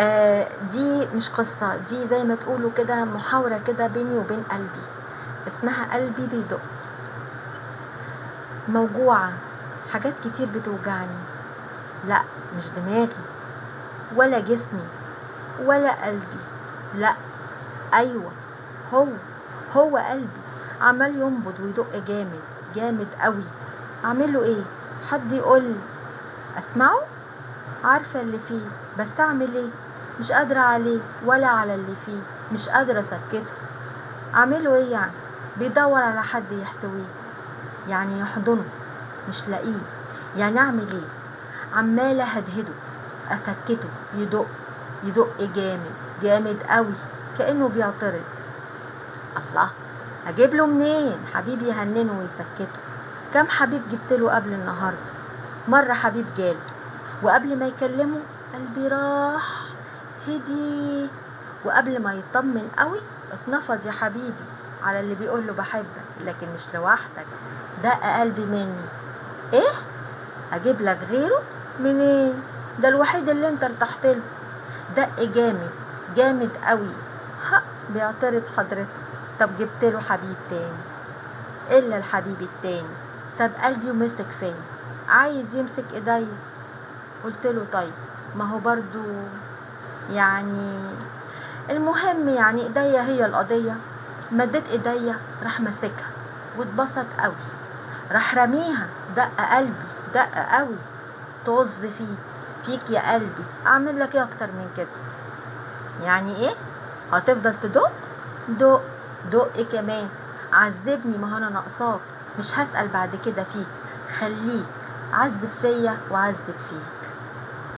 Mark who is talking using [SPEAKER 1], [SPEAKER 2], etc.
[SPEAKER 1] آه دي مش قصة دي زي ما تقولوا كده محاورة كده بيني وبين قلبي اسمها قلبي بيدق. موجوعة حاجات كتير بتوجعني. لا مش دماغي ولا جسمي ولا قلبي. لا أيوه هو هو قلبي. عمال ينبض ويدق جامد جامد قوي. أعمل له إيه؟ حد يقول أسمعه؟ عارفة اللي فيه بس اعمل إيه؟ مش قادرة عليه ولا على اللي فيه مش قادرة أسكته. اعمله إيه يعني؟ بيدور على حد يحتويه يعني يحضنه مش لاقيه. يعني أعمل إيه؟ عماله هدهده أسكته يدق يدق جامد جامد قوي كأنه بيعترض. الله أجيب له منين؟ حبيبي يهننه ويسكته. كم حبيب جبت له قبل النهارده؟ مرة حبيب جاله وقبل ما يكلمه قلبي راح. هدي وقبل ما يطمن قوي اتنفض يا حبيبي. على اللي بيقول له بحبك لكن مش لوحدك. دق قلبي مني. إيه؟ أجيب لك غيره؟ منين؟ ده الوحيد اللي أنت ارتحت له. دق جامد جامد قوي. حق بيعترض حضرته طب جبت له حبيب تاني. إلا الحبيب التاني. ساب قلبي ومسك فيا عايز يمسك إيديا. قلت له طيب ما هو برضو يعني المهم يعني إيديا هي القضية. مديت إيديا راح ماسكها واتبسط قوي. راح رميها دق قلبي دق قوي. طز فيه فيك يا قلبي أعمل لك إيه أكتر من كده؟ يعني إيه؟ هتفضل تدق؟ دق دق كمان. عذبني ما أنا ناقصاك. مش هسأل بعد كده فيك. خليك. عذب فيا وعذب فيك.